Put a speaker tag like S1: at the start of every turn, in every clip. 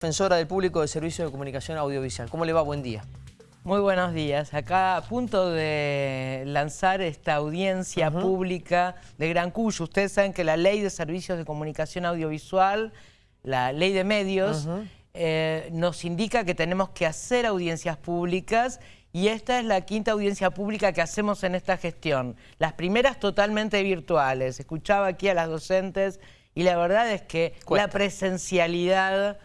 S1: defensora del público de servicio de comunicación audiovisual. ¿Cómo le va? Buen día.
S2: Muy buenos días. Acá a punto de lanzar esta audiencia pública de Gran Cuyo. Ustedes saben que la ley de servicios de comunicación audiovisual, la ley de medios, eh, nos indica que tenemos que hacer audiencias públicas y esta es la quinta audiencia pública que hacemos en esta gestión. Las primeras totalmente virtuales. Escuchaba aquí a las docentes y la verdad es que la presencialidad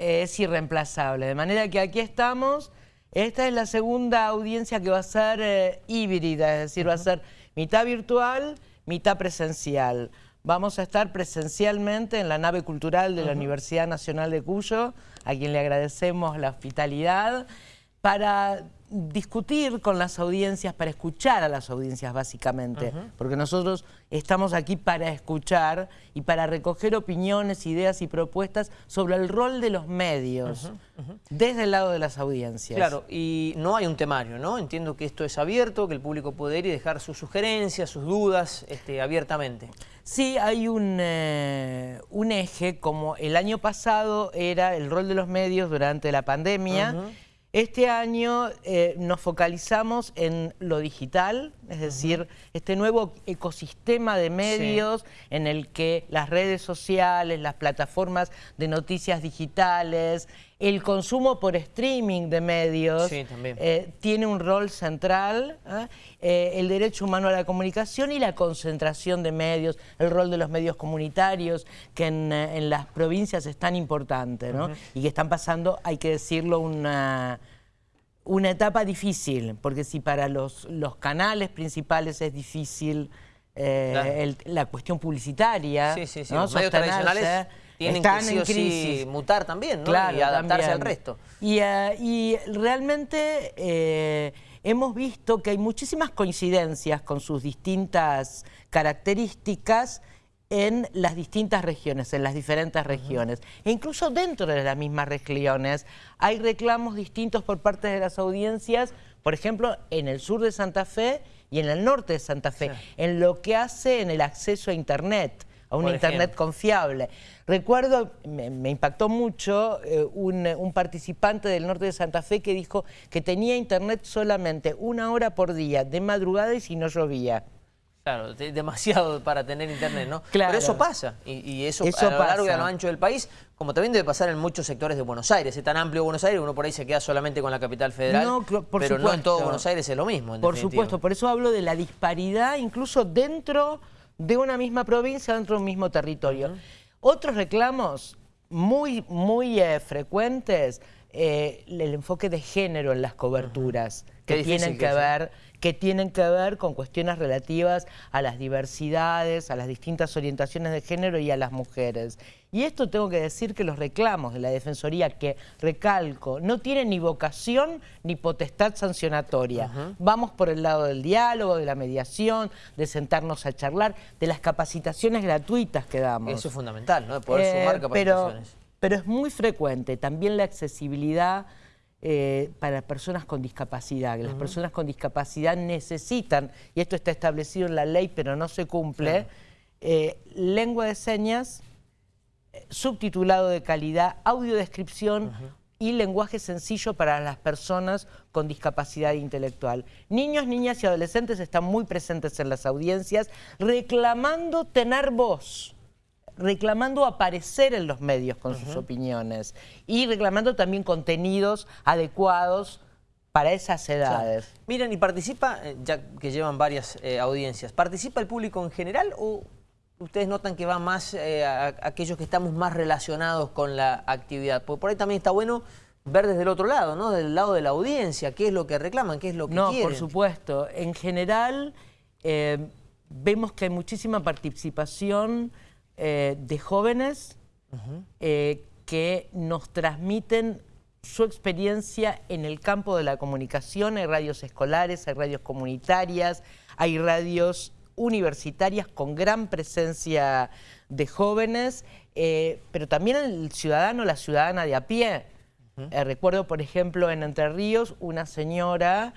S2: es irreemplazable. De manera que aquí estamos, esta es la segunda audiencia que va a ser eh, híbrida, es decir, va a ser mitad virtual, mitad presencial. Vamos a estar presencialmente en la nave cultural de la Universidad Nacional de Cuyo, a quien le agradecemos la hospitalidad, para discutir con las audiencias, para escuchar a las audiencias básicamente, porque nosotros estamos aquí para escuchar y para recoger opiniones, ideas y propuestas sobre el rol de los medios desde el lado de las audiencias.
S1: Claro, y no hay un temario, ¿no? Entiendo que esto es abierto, que el público puede ir y dejar sus sugerencias, sus dudas este, abiertamente.
S2: Sí, hay un, eh, un eje, como el año pasado era el rol de los medios durante la pandemia, este año eh, nos focalizamos en lo digital, es decir, este nuevo ecosistema de medios en el que las redes sociales, las plataformas de noticias digitales, el consumo por streaming de medios eh, tiene un rol central, ¿eh? el derecho humano a la comunicación y la concentración de medios, el rol de los medios comunitarios, que en, las provincias es tan importante, ¿no? Y que están pasando, hay que decirlo, una una etapa difícil, porque si para los, los canales principales es difícil eh, la cuestión publicitaria,
S1: sí, sí, sí. los medios tradicionales tienen que sí mutar también ¿no? y adaptarse al resto.
S2: Y, eh, y realmente eh, hemos visto que hay muchísimas coincidencias con sus distintas características en las distintas regiones, en las diferentes regiones. E incluso dentro de las mismas regiones hay reclamos distintos por parte de las audiencias, por ejemplo, en el sur de Santa Fe y en el norte de Santa Fe, en lo que hace en el acceso a Internet, a un Internet confiable. Recuerdo, me, impactó mucho eh, un, un, participante del norte de Santa Fe que dijo que tenía Internet solamente una hora por día, de madrugada y si no llovía.
S1: Claro, demasiado para tener internet, ¿no? Claro. Pero eso pasa, y, eso, a lo largo y a lo ancho del país, como también debe pasar en muchos sectores de Buenos Aires. Es tan amplio Buenos Aires, uno por ahí se queda solamente con la capital federal, no, pero no en todo Buenos Aires es lo mismo.
S2: por supuesto, por eso hablo de la disparidad incluso dentro de una misma provincia, dentro de un mismo territorio. Otros reclamos muy, muy eh, frecuentes, eh, el enfoque de género en las coberturas, que tienen que ver que tienen que ver con cuestiones relativas a las diversidades, a las distintas orientaciones de género y a las mujeres. Y esto tengo que decir que los reclamos de la Defensoría, que recalco, no tienen ni vocación ni potestad sancionatoria. Vamos por el lado del diálogo, de la mediación, de sentarnos a charlar, de las capacitaciones gratuitas que damos.
S1: Eso es fundamental, ¿no? De poder eh, sumar capacitaciones.
S2: Pero, pero es muy frecuente también la accesibilidad eh, para personas con discapacidad, que las personas con discapacidad necesitan, y esto está establecido en la ley pero no se cumple, eh, lengua de señas, subtitulado de calidad, audiodescripción y lenguaje sencillo para las personas con discapacidad intelectual. Niños, niñas y adolescentes están muy presentes en las audiencias reclamando tener voz reclamando aparecer en los medios con sus opiniones y reclamando también contenidos adecuados para esas edades.
S1: Miren, y participa, eh, ya que llevan varias eh, audiencias, ¿participa el público en general o ustedes notan que va más eh, a, aquellos que estamos más relacionados con la actividad? Porque por ahí también está bueno ver desde el otro lado, ¿no? Del lado de la audiencia, qué es lo que reclaman, qué es lo que quieren.
S2: No, por supuesto. En general, vemos que hay muchísima participación eh, de jóvenes eh, que nos transmiten su experiencia en el campo de la comunicación. Hay radios escolares, hay radios comunitarias, hay radios universitarias con gran presencia de jóvenes, eh, pero también el ciudadano, la ciudadana de a pie. recuerdo, por ejemplo, en Entre Ríos, una señora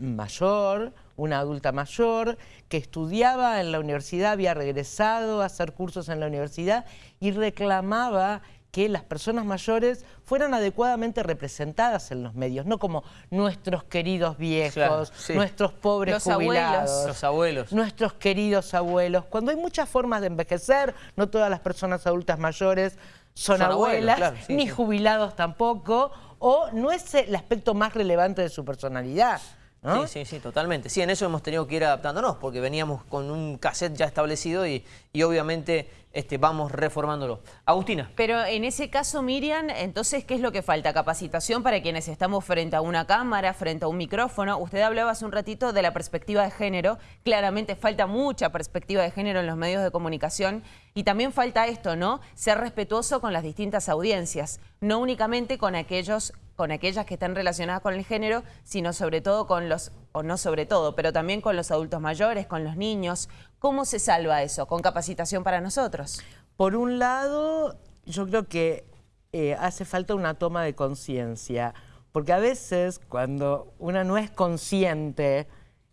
S2: mayor, una adulta mayor que estudiaba en la universidad, había regresado a hacer cursos en la universidad y reclamaba que las personas mayores fueran adecuadamente representadas en los medios, no como nuestros queridos viejos, nuestros pobres jubilados,
S1: los abuelos,
S2: nuestros queridos abuelos. Cuando hay muchas formas de envejecer, no todas las personas adultas mayores son, abuelas, ni jubilados tampoco, o no es el aspecto más relevante de su personalidad.
S1: Sí, sí, sí, totalmente. Sí, en eso hemos tenido que ir adaptándonos, porque veníamos con un cassette ya establecido y, y obviamente este, vamos reformándolo. Agustina.
S3: Pero en ese caso, Miriam, entonces, ¿qué es lo que falta? Capacitación para quienes estamos frente a una cámara, frente a un micrófono. Usted hablaba hace un ratito de la perspectiva de género. Claramente falta mucha perspectiva de género en los medios de comunicación. Y también falta esto, ¿no? Ser respetuoso con las distintas audiencias. No únicamente con aquellos con aquellas que están relacionadas con el género, sino sobre todo con los, o no sobre todo, pero también con los adultos mayores, con los niños. ¿Cómo se salva eso? ¿Con capacitación para nosotros?
S2: Por un lado, yo creo que eh, hace falta una toma de conciencia, porque a veces cuando una no es consciente,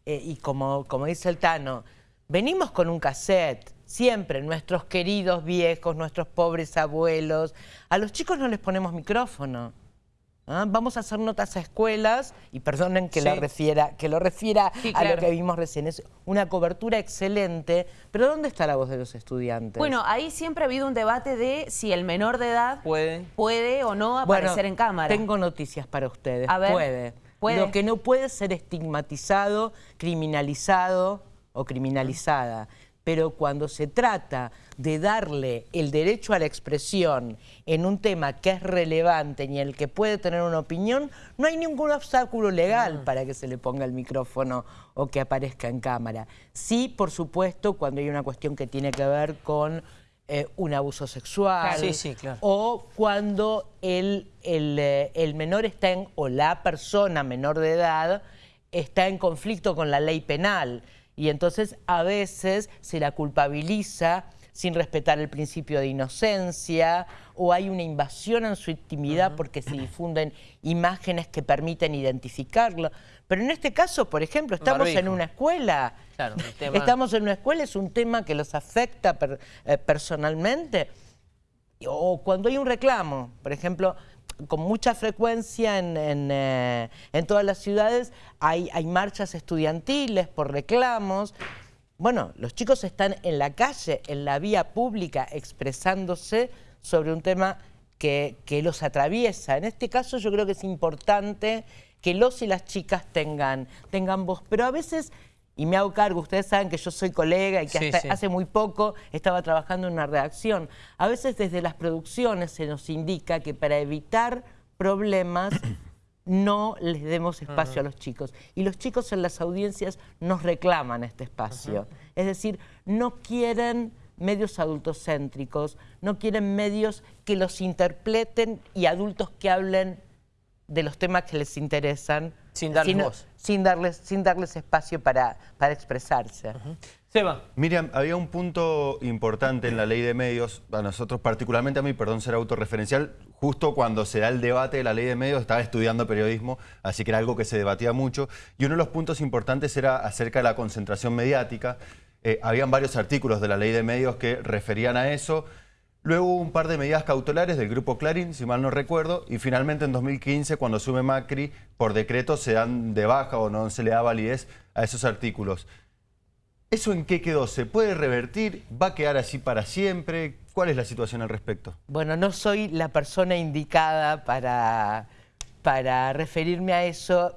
S2: eh, y como, como dice el Tano, venimos con un cassette, siempre, nuestros queridos viejos, nuestros pobres abuelos, a los chicos no les ponemos micrófono. ¿Ah? Vamos a hacer notas a escuelas, y perdonen que, lo refiera, que lo refiera a lo que vimos recién, es una cobertura excelente, pero ¿dónde está la voz de los estudiantes?
S3: Bueno, ahí siempre ha habido un debate de si el menor de edad puede, puede o no aparecer en cámara.
S2: tengo noticias para ustedes, puede. puede. Lo que no puede ser estigmatizado, criminalizado o criminalizada pero cuando se trata de darle el derecho a la expresión en un tema que es relevante y en el que puede tener una opinión, no hay ningún obstáculo legal para que se le ponga el micrófono o que aparezca en cámara. Sí, por supuesto, cuando hay una cuestión que tiene que ver con eh, un abuso sexual o cuando el, eh, el menor está en, o la persona menor de edad está en conflicto con la ley penal y entonces a veces se la culpabiliza sin respetar el principio de inocencia o hay una invasión en su intimidad porque se difunden imágenes que permiten identificarlo. Pero en este caso, por ejemplo, estamos en una escuela. Estamos en una escuela, es un tema que los afecta eh, personalmente. O cuando hay un reclamo, por ejemplo, con mucha frecuencia eh, en, todas las ciudades hay, hay, marchas estudiantiles por reclamos. Bueno, los chicos están en la calle, en la vía pública, expresándose sobre un tema que, que los atraviesa. En este caso yo creo que es importante que los y las chicas tengan, tengan voz, pero a veces y me hago cargo, ustedes saben que yo soy colega y que hace muy poco estaba trabajando en una redacción. A veces desde las producciones se nos indica que para evitar problemas no les demos espacio a los chicos. Y los chicos en las audiencias nos reclaman este espacio. Es decir, no quieren medios adultocéntricos, no quieren medios que los interpreten y adultos que hablen de los temas que les interesan.
S1: Sin darles voz.
S2: Sin darles, sin darles espacio para, para expresarse.
S1: Seba.
S4: Miriam, había un punto importante en la ley de medios, a nosotros particularmente a mí, perdón ser autorreferencial, justo cuando se da el debate de la ley de medios, estaba estudiando periodismo, así que era algo que se debatía mucho, y uno de los puntos importantes era acerca de la concentración mediática. Eh, habían varios artículos de la ley de medios que referían a eso, Luego hubo un par de medidas cautelares del Grupo Clarín, si mal no recuerdo, y finalmente en 2015, cuando sube Macri, por decreto se dan de baja o no se le da validez a esos artículos. ¿Eso en qué quedó? ¿Se puede revertir? ¿Va a quedar así para siempre? ¿Cuál es la situación al respecto?
S2: Bueno, no soy la persona indicada para, para referirme a eso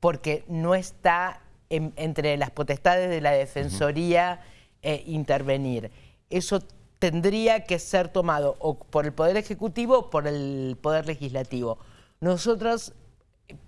S2: porque no está entre las potestades de la Defensoría eh, intervenir. Eso tendría que ser tomado o por el Poder Ejecutivo o por el Poder Legislativo. Nosotros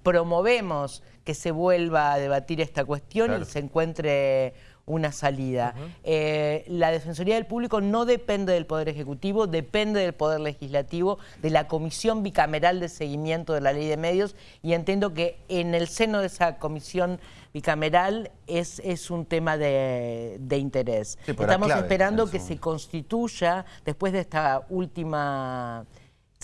S2: promovemos que se vuelva a debatir esta cuestión y se encuentre una salida. Eh, la Defensoría del Público no depende del Poder Ejecutivo, depende del Poder Legislativo, de la Comisión Bicameral de Seguimiento de la Ley de Medios y entiendo que en el seno de esa comisión bicameral es, es un tema de, interés. Estamos esperando que se constituya, después de esta última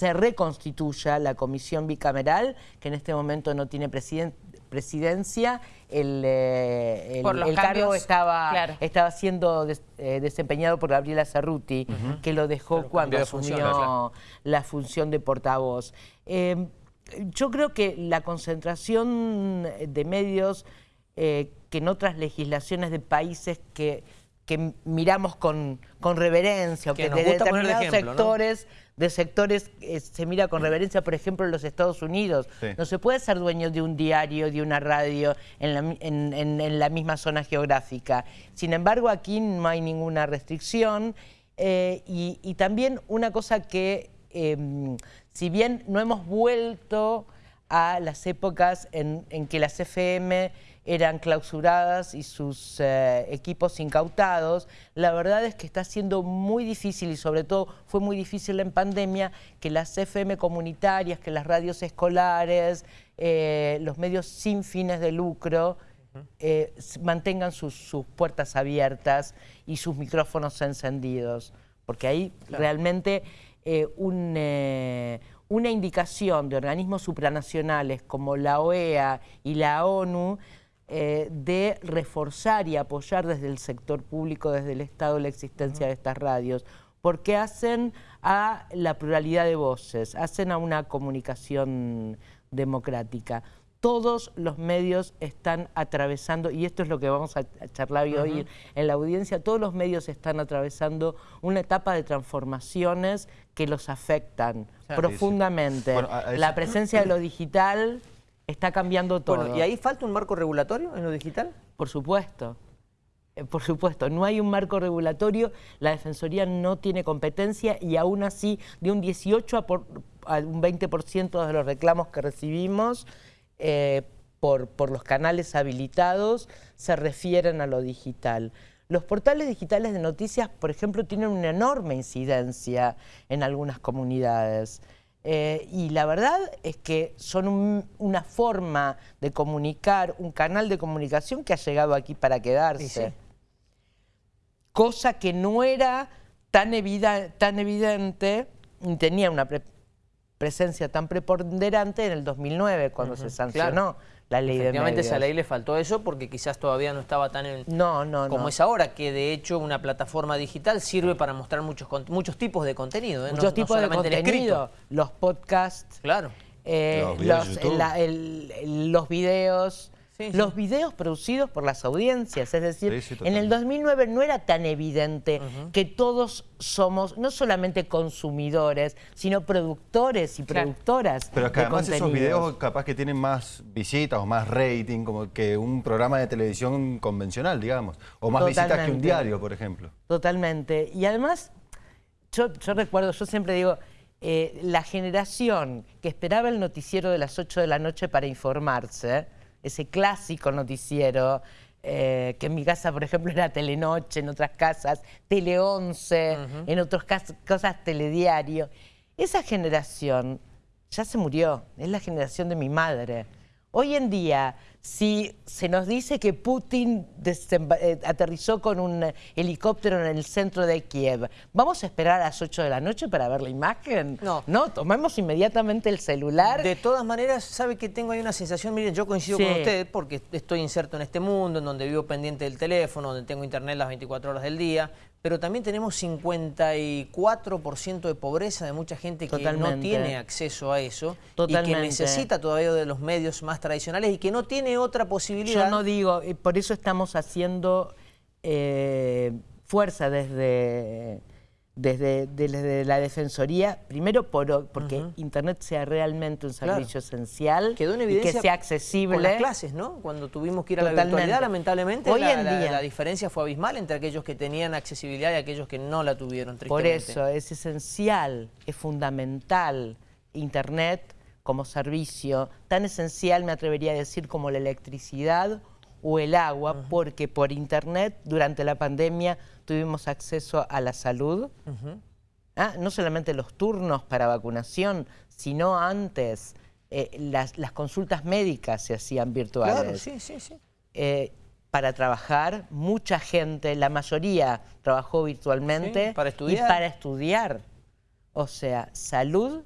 S2: se reconstituya la comisión bicameral, que en este momento no tiene presidente, presidencia, el, eh,
S3: Por los
S2: el, cargo estaba,
S3: claro.
S2: estaba siendo des- eh, desempeñado por Gabriela Cerruti, que lo dejó cuando asumió
S1: función, claro.
S2: la función de portavoz. Eh, yo creo que la concentración de medios eh, que en otras legislaciones de países que, que miramos con, con reverencia o
S1: Que
S2: que,
S1: nos
S2: de
S1: gusta poner de
S2: determinados
S1: ejemplo, ¿no?
S2: De sectores eh, se mira con reverencia, por ejemplo, en los Estados Unidos.
S4: Sí.
S2: No se puede ser dueño de un diario, de una radio en la, en- en- en la misma zona geográfica. Sin embargo, aquí no hay ninguna restricción. eh, y, y también una cosa que, eh, si bien no hemos vuelto a las épocas en, en que las FM eran clausuradas y sus eh, equipos incautados, la verdad es que está siendo muy difícil y sobre todo fue muy difícil en pandemia que las FM comunitarias, que las radios escolares, eh, los medios sin fines de lucro, eh, mantengan sus, sus puertas abiertas y sus micrófonos encendidos. Porque ahí realmente eh, un, eh, una indicación de organismos supranacionales como la OEA y la ONU eh, de reforzar y apoyar desde el sector público, desde el Estado, la existencia de estas radios, porque hacen a la pluralidad de voces, hacen a una comunicación democrática. Todos los medios están atravesando, y esto es lo que vamos a a charlar hoy en la audiencia, todos los medios están atravesando una etapa de transformaciones que los afectan profundamente.
S4: Bueno, a- a
S2: La presencia de lo digital está cambiando todo.
S1: Bueno, ¿y ahí falta un marco regulatorio en lo digital?
S2: Por supuesto. Eh, Por supuesto, no hay un marco regulatorio, la Defensoría no tiene competencia y aún así de un 18 a, por- a un 20% de los reclamos que recibimos eh, por, por los canales habilitados se refieren a lo digital. Los portales digitales de noticias, por ejemplo, tienen una enorme incidencia en algunas comunidades. Eh, y la verdad es que son un- una forma de comunicar, un canal de comunicación que ha llegado aquí para quedarse.
S1: Sí.
S2: Cosa que no era tan, evida- tan evidente, ni tenía una pre- presencia tan preponderante en el 2009, cuando se sancionó la ley de medios.
S1: esa ley le faltó eso porque quizás todavía no estaba tan en,
S2: No, no,
S1: como
S2: no.
S1: es ahora, que de hecho una plataforma digital sirve para mostrar muchos, con- muchos tipos de contenido. ¿eh? No-
S2: Muchos
S1: no
S2: tipos de
S1: solamente el
S2: contenido,
S1: escrito.
S2: los podcasts,
S1: Claro.
S2: eh,
S4: Los videos de
S2: los, la- el- el- los videos,
S1: Sí,
S2: los videos producidos por las audiencias. Es decir,
S4: Sí, sí,
S2: en el
S4: totalmente.
S2: 2009 no era tan evidente que todos somos no solamente consumidores, sino productores y
S3: Claro.
S2: productoras
S4: Pero es que
S2: de
S4: además esos videos capaz que tienen más visitas o más rating como que un programa de televisión convencional, digamos. O más visitas que un diario, por ejemplo.
S2: Totalmente. Y además, yo, yo recuerdo, yo siempre digo, eh, la generación que esperaba el noticiero de las 8 de la noche para informarse, ese clásico noticiero, eh, que en mi casa, por ejemplo, era Telenoche, en otras casas, Tele 11, en otras cas- cosas Telediario. Esa generación ya se murió, es la generación de mi madre. Hoy en día, si se nos dice que Putin eh, aterrizó con un helicóptero en el centro de Kiev, ¿vamos a esperar a las 8 de la noche para ver la imagen?
S1: No.
S2: No, tomemos inmediatamente el celular.
S1: De todas maneras, sabe que tengo ahí una sensación, miren, yo coincido
S2: Sí.
S1: con usted porque estoy inserto en este mundo, en donde vivo pendiente del teléfono, donde tengo internet las 24 horas del día, pero también tenemos 54% de pobreza de mucha gente que no tiene acceso a eso y que necesita todavía de los medios más tradicionales y que no tiene otra posibilidad.
S2: Yo no digo, por eso estamos haciendo eh, fuerza desde, desde, desde la Defensoría, primero por, porque Internet sea realmente un
S1: Claro.
S2: servicio esencial
S1: Quedó en
S2: y
S1: evidencia
S2: que sea accesible.
S1: con las clases, ¿no? Cuando tuvimos que ir a la virtualidad, lamentablemente,
S2: Hoy
S1: la,
S2: en
S1: la-
S2: día-
S1: la diferencia fue abismal entre aquellos que tenían accesibilidad y aquellos que no la tuvieron,
S2: Por eso es esencial, es fundamental Internet como servicio, tan esencial me atrevería a decir como la electricidad o el agua, porque por Internet durante la pandemia tuvimos acceso a la salud, Ah, no solamente los turnos para vacunación, sino antes eh, las, las consultas médicas se hacían virtuales.
S1: Claro, sí, sí, sí.
S2: Eh, para trabajar, mucha gente, la mayoría trabajó virtualmente.
S1: Sí, para estudiar.
S2: Y para estudiar. O sea, salud,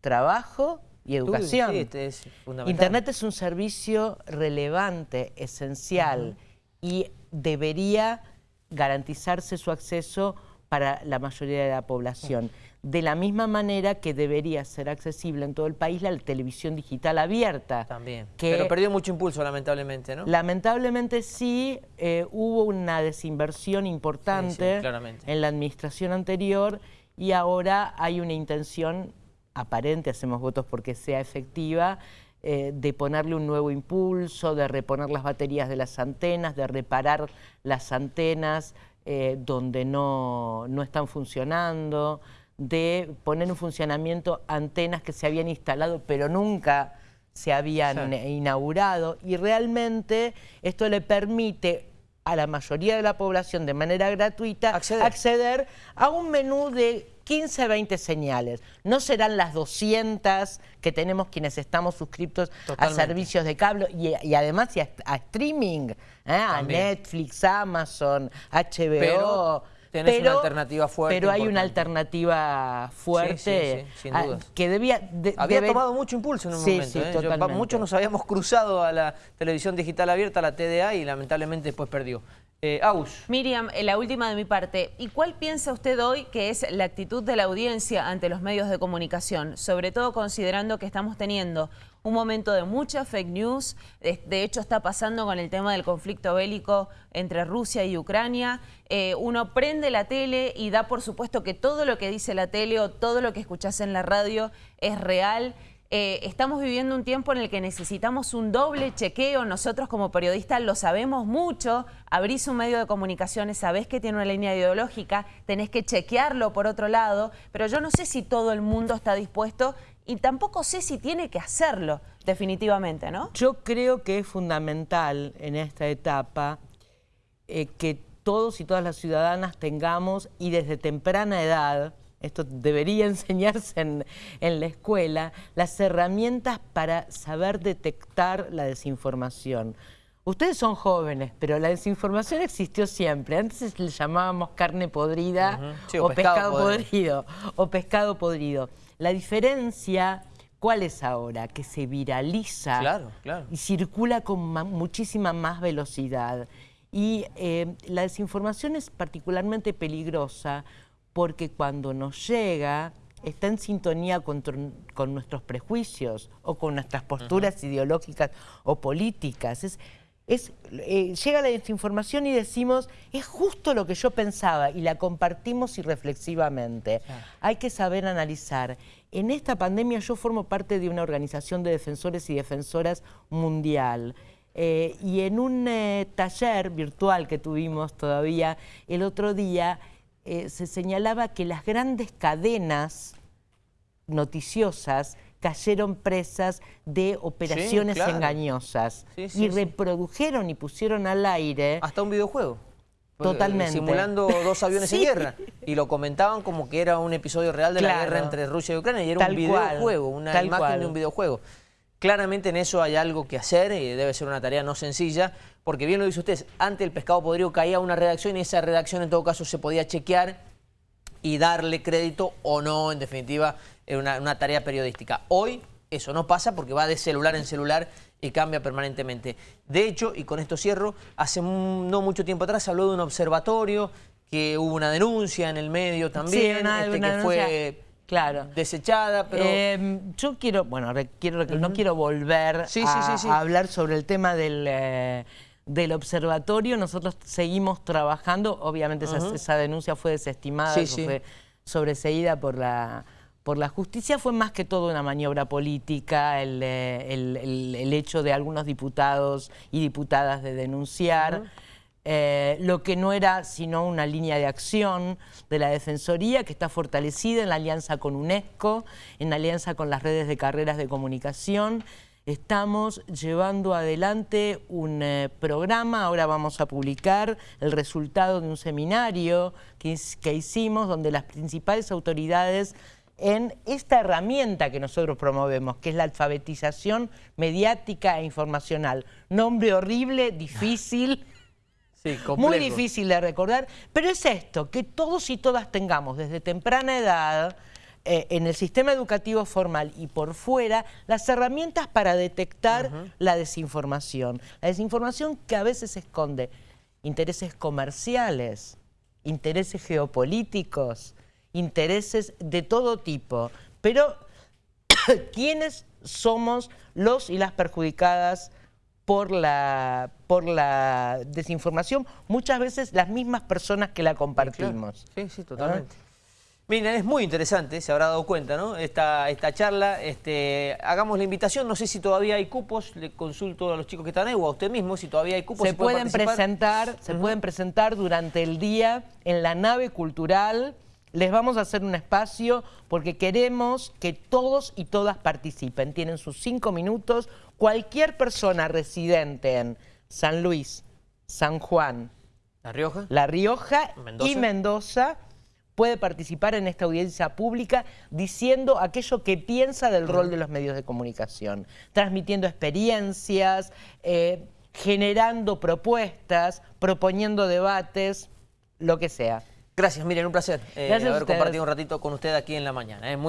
S2: trabajo y educación.
S1: Sí, este es fundamental.
S2: Internet es un servicio relevante, esencial, y debería garantizarse su acceso para la mayoría de la población. De la misma manera que debería ser accesible en todo el país la televisión digital abierta.
S1: También.
S2: que
S1: Pero perdió mucho impulso, lamentablemente, ¿no?
S2: Lamentablemente sí, eh, hubo una desinversión importante
S1: Sí, sí,
S2: en la administración anterior y ahora hay una intención aparente, hacemos votos porque sea efectiva, eh, de ponerle un nuevo impulso, de reponer las baterías de las antenas, de reparar las antenas eh, donde no, no están funcionando, de poner en funcionamiento antenas que se habían instalado pero nunca se habían
S1: Sí.
S2: inaugurado y realmente esto le permite a la mayoría de la población de manera gratuita
S1: Acceder.
S2: acceder a un menú de 15 20 señales. No serán las 200 que tenemos quienes estamos suscriptos
S1: Totalmente.
S2: a servicios de cable y, y además y a, a streaming, ¿eh? a. Netflix, Amazon, HBO.
S1: Pero tenés una alternativa fuerte,
S2: Pero hay una alternativa fuerte
S1: sí, sí, sin
S2: ah,
S1: dudas.
S2: que debía... de-
S1: Había
S2: debe-
S1: tomado mucho impulso en un
S2: Sí,
S1: momento.
S2: sí,
S1: ¿eh? Yo- muchos nos habíamos cruzado a la televisión digital abierta, a la TDA, y lamentablemente después perdió. Eh,
S3: Miriam, eh, la última de mi parte. ¿Y cuál piensa usted hoy que es la actitud de la audiencia ante los medios de comunicación? Sobre todo considerando que estamos teniendo un momento de mucha fake news. De, de hecho, está pasando con el tema del conflicto bélico entre Rusia y Ucrania. Eh, uno prende la tele y da por supuesto que todo lo que dice la tele o todo lo que escuchás en la radio es real. Eh, estamos viviendo un tiempo en el que necesitamos un doble chequeo. Nosotros como periodistas lo sabemos mucho. Abrís un medio de comunicaciones, sabés que tiene una línea ideológica, tenés que chequearlo por otro lado, pero yo no sé si todo el mundo está dispuesto y tampoco sé si tiene que hacerlo, definitivamente, ¿no?
S2: Yo creo que es fundamental en esta etapa eh, que todos y todas las ciudadanas tengamos, y desde temprana edad, esto debería enseñarse en, en la escuela, las herramientas para saber detectar la desinformación. Ustedes son jóvenes, pero la desinformación existió siempre. Antes le llamábamos carne podrida.
S1: Sí,
S2: o,
S1: o
S2: pescado,
S1: pescado podrido.
S2: podrido. O pescado podrido. La diferencia, ¿cuál es ahora? Que se viraliza
S1: Claro, claro.
S2: y circula con ma- muchísima más velocidad. Y eh, la desinformación es particularmente peligrosa porque cuando nos llega está en sintonía con, tr- con nuestros prejuicios o con nuestras posturas ideológicas o políticas. Es, es, eh, llega la desinformación y decimos, es justo lo que yo pensaba y la compartimos irreflexivamente. Hay que saber analizar. En esta pandemia yo formo parte de una organización de defensores y defensoras mundial. Eh, y en un eh, taller virtual que tuvimos todavía el otro día, eh, se señalaba que las grandes cadenas noticiosas cayeron presas de operaciones
S1: claro.
S2: engañosas
S1: Sí, sí,
S2: y reprodujeron y pusieron al aire
S1: hasta un videojuego.
S2: Totalmente.
S1: Simulando dos aviones en guerra. Y lo comentaban como que era un episodio real de la guerra entre Rusia y Ucrania. Y era
S2: Tal
S1: un
S2: cual,
S1: videojuego, una
S2: tal
S1: imagen
S2: cual.
S1: de un videojuego. Claramente en eso hay algo que hacer y debe ser una tarea no sencilla, porque bien lo dice usted, ante el pescado podrido caía una redacción y esa redacción en todo caso se podía chequear y darle crédito o no, en definitiva, una, una tarea periodística. Hoy eso no pasa porque va de celular en celular y cambia permanentemente. De hecho, y con esto cierro, hace no mucho tiempo atrás habló de un observatorio, que hubo una denuncia en el medio también,
S2: Sí, una-
S1: este,
S2: una
S1: que fue
S2: claro.
S1: desechada, pero...
S2: Eh, yo quiero, bueno, quiero, no quiero volver
S1: Sí,
S2: a,
S1: sí, sí.
S2: a hablar sobre el tema del, eh, del observatorio. Nosotros seguimos trabajando, obviamente esa, esa denuncia fue desestimada, fue sobreseída por la, por la justicia. Fue más que todo una maniobra política, el, eh, el- el- el hecho de algunos diputados y diputadas de denunciar. Eh, lo que no era sino una línea de acción de la Defensoría que está fortalecida en la alianza con UNESCO, en alianza con las redes de carreras de comunicación. Estamos llevando adelante un eh, programa, ahora vamos a publicar el resultado de un seminario que, que hicimos donde las principales autoridades en esta herramienta que nosotros promovemos, que es la alfabetización mediática e informacional. Nombre horrible, difícil.
S1: Sí,
S2: Muy difícil de recordar, pero es esto, que todos y todas tengamos desde temprana edad eh, en el sistema educativo formal y por fuera las herramientas para detectar la desinformación. La desinformación que a veces esconde intereses comerciales, intereses geopolíticos, intereses de todo tipo. Pero, ¿quiénes somos los y las perjudicadas por la, por la desinformación? Muchas veces las mismas personas que la compartimos.
S1: Sí, sí, totalmente. Miren, es muy interesante, se habrá dado cuenta, ¿no? Esta, esta charla, este, hagamos la invitación, no sé si todavía hay cupos, le consulto a los chicos que están ahí o a usted mismo si todavía hay cupos.
S2: Se
S1: si
S2: pueden
S1: participar.
S2: presentar, se pueden presentar durante el día en la nave cultural. Les vamos a hacer un espacio porque queremos que todos y todas participen. Tienen sus cinco minutos. Cualquier persona residente en San Luis, San Juan,
S1: ¿La Rioja?
S2: La Rioja
S1: Mendoza.
S2: y Mendoza puede participar en esta audiencia pública diciendo aquello que piensa del rol de los medios de comunicación, transmitiendo experiencias, eh, generando propuestas, proponiendo debates, lo que sea.
S1: Gracias, miren, un placer eh, haber compartido un ratito con usted aquí en la mañana. ¿eh? Muy